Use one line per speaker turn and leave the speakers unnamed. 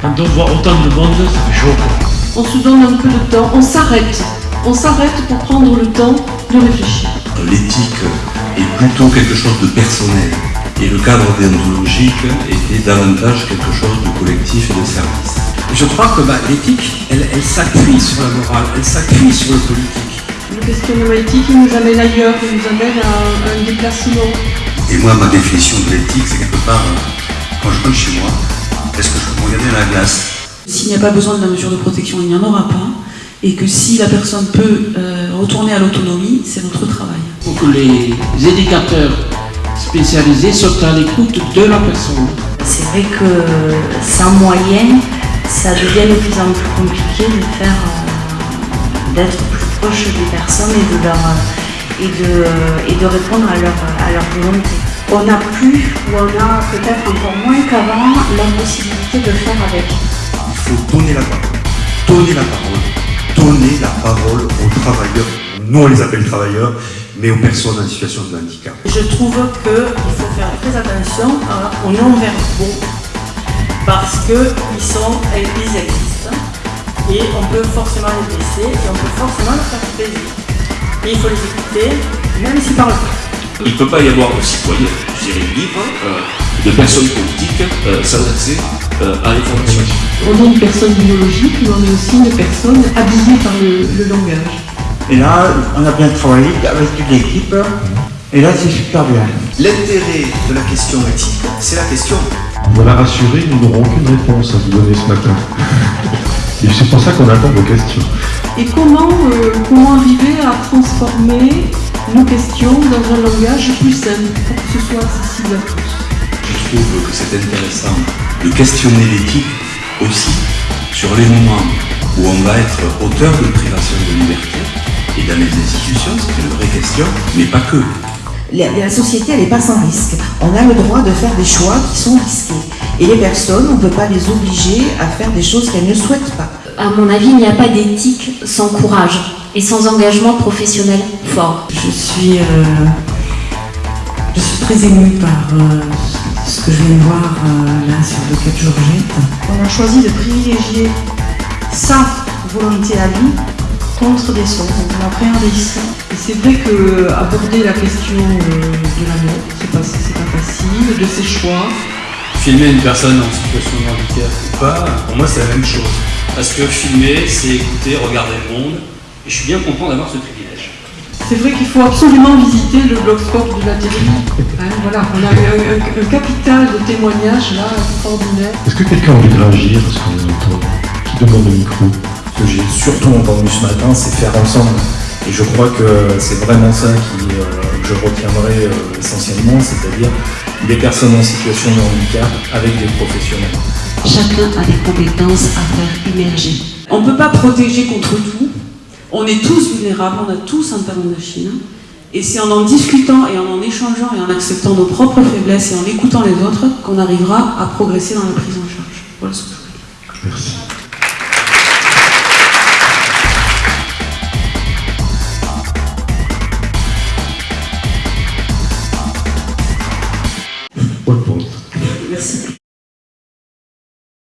Quand on voit autant de monde, ça fait chaud.
On se donne un peu de temps, on s'arrête. On s'arrête pour prendre le temps de réfléchir.
L'éthique est plutôt quelque chose de personnel et le cadre déontologique était davantage quelque chose de collectif et de service.
Je crois que bah, l'éthique, elle, elle s'appuie sur la morale, elle s'appuie sur le politique.
Le questionnement éthique, il nous amène ailleurs, il nous amène à un déplacement.
Et moi, ma définition de l'éthique, c'est quelque part, euh, quand je rentre chez moi, est-ce que je peux me regarder dans la glace?
S'il n'y a pas besoin de la mesure de protection, il n'y en aura pas. Et que si la personne peut euh, retourner à l'autonomie, c'est notre travail.
Il faut que les éducateurs spécialisés soient à l'écoute de la personne.
C'est vrai que sans moyens, ça devient de plus en plus compliqué de faire, euh, d'être plus proche des personnes et de, leur, et de, et de répondre à leur, à leur volonté. On n'a plus, ou on a peut-être encore moins qu'avant, la possibilité de faire avec.
Il faut donner la parole, donner la parole, donner la parole aux travailleurs, nous on les appelle travailleurs, mais aux personnes en situation de handicap.
Je trouve qu'il faut faire très attention aux non-verbaux parce qu'ils sont, ils existent et on peut forcément les blesser et on peut forcément leur faire plaisir. Et il faut les écouter, même s'ils parlent pas.
Il ne peut pas y avoir de citoyens, je dirais, libres, euh, de personnes politiques euh, sans accès euh, à l'information.
On est une personne biologique, mais on est aussi une personne habillée par le, le langage.
Et là, on a bien travaillé avec toute l'équipe, et là, c'est super bien.
L'intérêt de la question éthique, c'est la question.
Voilà rassuré, nous n'aurons aucune réponse à vous donner ce matin. Et c'est pour ça qu'on attend vos questions.
Et comment, euh, comment arriver à transformer nos questions dans un langage plus simple pour que ce soit accessible à tous
Je trouve que c'est intéressant de questionner l'éthique aussi sur les moments où on va être auteur de privation de liberté et dans les institutions, c'est une vraie question, mais pas que.
La, la société, elle n'est pas sans risque. On a le droit de faire des choix qui sont risqués. Et les personnes, on ne peut pas les obliger à faire des choses qu'elles ne souhaitent pas.
À mon avis, il n'y a pas d'éthique sans courage et sans engagement professionnel fort.
Je suis, euh, je suis très émue par euh, ce que je viens de voir euh, là sur le cas de Georgette.
On a choisi de privilégier sa volonté à lui contre des choses. Donc on a appréhendé ça. Et c'est vrai que aborder la question euh, de la mort, c'est pas, pas facile, de ses choix.
Filmer une personne en situation de handicap ou pas, pour moi c'est la même chose. Parce que filmer, c'est écouter, regarder le monde, et je suis bien content d'avoir ce privilège.
C'est vrai qu'il faut absolument visiter le blogspot de la télé. Hein, voilà, on a un, un- un capital de témoignages là, extraordinaire.
Est-ce que quelqu'un a envie de réagir à ce qu'on entend Qui demande le micro?
Ce que j'ai surtout entendu ce matin, c'est faire ensemble. Et je crois que c'est vraiment ça qui, euh, que je retiendrai euh, essentiellement, c'est-à-dire des personnes en situation de handicap avec des professionnels.
Chacun a des compétences à faire émerger.
On ne peut pas protéger contre tout. On est tous vulnérables, on a tous un talon de Chine. Et c'est en en discutant et en en échangeant et en acceptant nos propres faiblesses et en écoutant les autres qu'on arrivera à progresser dans la prise en charge. Voilà ce que je voulais dire.
Merci.